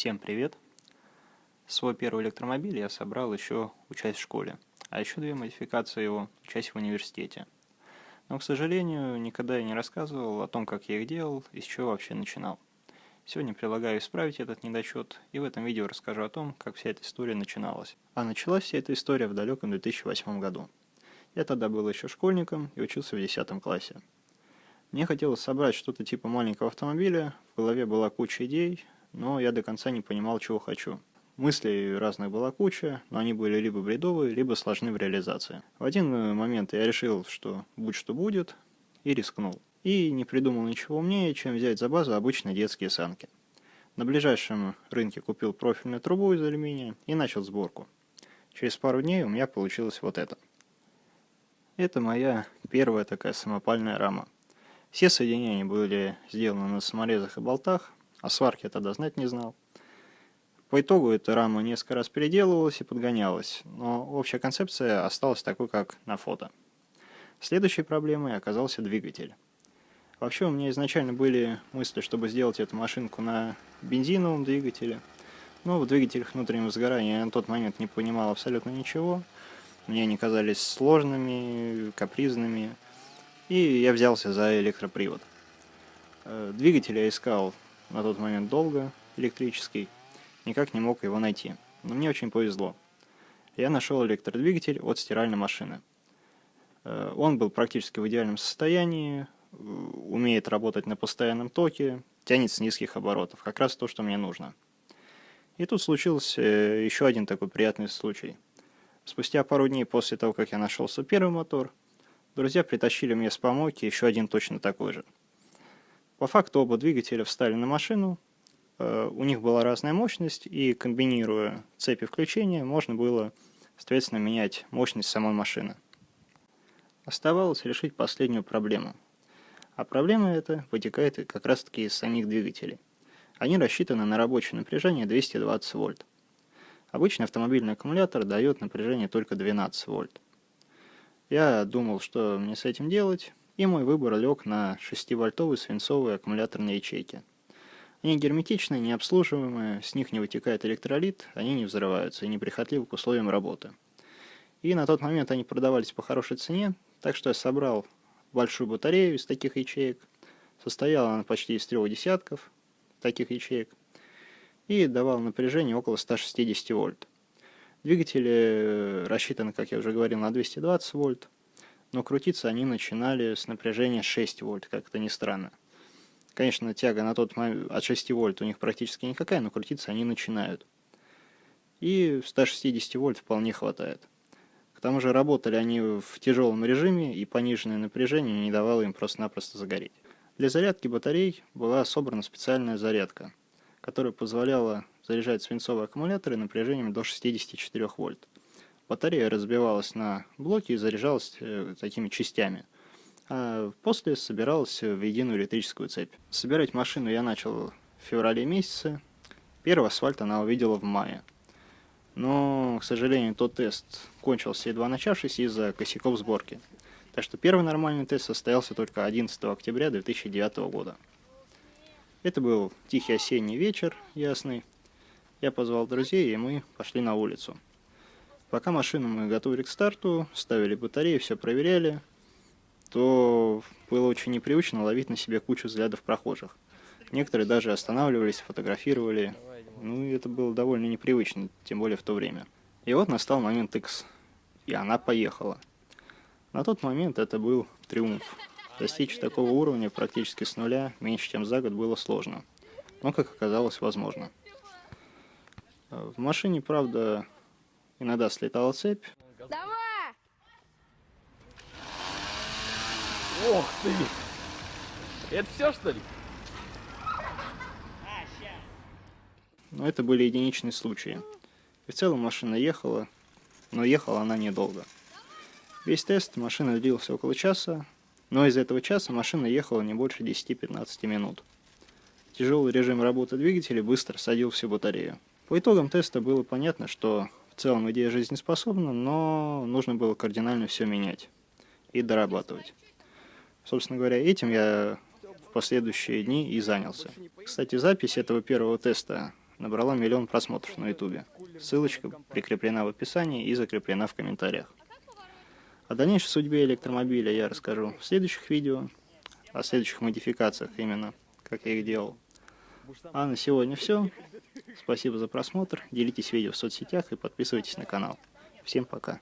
Всем привет! Свой первый электромобиль я собрал еще учась в школе, а еще две модификации его учась в университете. Но, к сожалению, никогда я не рассказывал о том, как я их делал и с чего вообще начинал. Сегодня предлагаю исправить этот недочет, и в этом видео расскажу о том, как вся эта история начиналась. А началась вся эта история в далеком 2008 году. Я тогда был еще школьником и учился в 10 классе. Мне хотелось собрать что-то типа маленького автомобиля, в голове была куча идей, но я до конца не понимал, чего хочу. Мыслей разных была куча, но они были либо бредовые, либо сложны в реализации. В один момент я решил, что будь что будет, и рискнул. И не придумал ничего умнее, чем взять за базу обычные детские санки. На ближайшем рынке купил профильную трубу из алюминия и начал сборку. Через пару дней у меня получилось вот это. Это моя первая такая самопальная рама. Все соединения были сделаны на саморезах и болтах, а сварки я тогда знать не знал. По итогу эта рама несколько раз переделывалась и подгонялась, но общая концепция осталась такой, как на фото. Следующей проблемой оказался двигатель. Вообще у меня изначально были мысли, чтобы сделать эту машинку на бензиновом двигателе, но в двигателях внутреннего сгорания я на тот момент не понимал абсолютно ничего. Мне они казались сложными, капризными, и я взялся за электропривод. Э, двигатель я искал на тот момент долго, электрический, никак не мог его найти. Но мне очень повезло. Я нашел электродвигатель от стиральной машины. Э, он был практически в идеальном состоянии, э, умеет работать на постоянном токе, тянет с низких оборотов, как раз то, что мне нужно. И тут случился еще один такой приятный случай. Спустя пару дней после того, как я нашел свой первый мотор, Друзья притащили мне с помойки еще один точно такой же. По факту оба двигателя встали на машину, э, у них была разная мощность, и комбинируя цепи включения, можно было, соответственно, менять мощность самой машины. Оставалось решить последнюю проблему. А проблема эта вытекает как раз таки из самих двигателей. Они рассчитаны на рабочее напряжение 220 вольт. Обычный автомобильный аккумулятор дает напряжение только 12 вольт. Я думал, что мне с этим делать, и мой выбор лег на 6-вольтовые свинцовые аккумуляторные ячейки. Они герметичные, необслуживаемые, с них не вытекает электролит, они не взрываются и неприхотливы к условиям работы. И на тот момент они продавались по хорошей цене, так что я собрал большую батарею из таких ячеек. Состояла она почти из трех десятков таких ячеек и давал напряжение около 160 вольт. Двигатели э, рассчитаны, как я уже говорил, на 220 вольт, но крутиться они начинали с напряжения 6 вольт, как это ни странно. Конечно, тяга на тот момент от 6 вольт у них практически никакая, но крутиться они начинают. И 160 вольт вполне хватает. К тому же работали они в тяжелом режиме, и пониженное напряжение не давало им просто-напросто загореть. Для зарядки батарей была собрана специальная зарядка, которая позволяла заряжать свинцовые аккумуляторы напряжением до 64 вольт. Батарея разбивалась на блоки и заряжалась э, такими частями. А после собиралась в единую электрическую цепь. Собирать машину я начал в феврале месяце. Первый асфальт она увидела в мае. Но, к сожалению, тот тест кончился едва начавшись из-за косяков сборки. Так что первый нормальный тест состоялся только 11 октября 2009 года. Это был тихий осенний вечер, ясный. Я позвал друзей, и мы пошли на улицу. Пока машину мы готовили к старту, ставили батареи, все проверяли, то было очень непривычно ловить на себе кучу взглядов прохожих. Некоторые даже останавливались, фотографировали. Ну, и это было довольно непривычно, тем более в то время. И вот настал момент X, и она поехала. На тот момент это был триумф. Достичь такого уровня практически с нуля меньше, чем за год, было сложно. Но, как оказалось, возможно. В машине, правда, иногда слетала цепь. Давай! Ох ты! Это все, что ли? Но это были единичные случаи. И в целом машина ехала, но ехала она недолго. Весь тест машина длился около часа, но из этого часа машина ехала не больше 10-15 минут. Тяжелый режим работы двигателя быстро садил всю батарею. По итогам теста было понятно, что в целом идея жизнеспособна, но нужно было кардинально все менять и дорабатывать. Собственно говоря, этим я в последующие дни и занялся. Кстати, запись этого первого теста набрала миллион просмотров на ютубе. Ссылочка прикреплена в описании и закреплена в комментариях. О дальнейшей судьбе электромобиля я расскажу в следующих видео, о следующих модификациях именно, как я их делал. А на сегодня все. Спасибо за просмотр, делитесь видео в соцсетях и подписывайтесь на канал. Всем пока.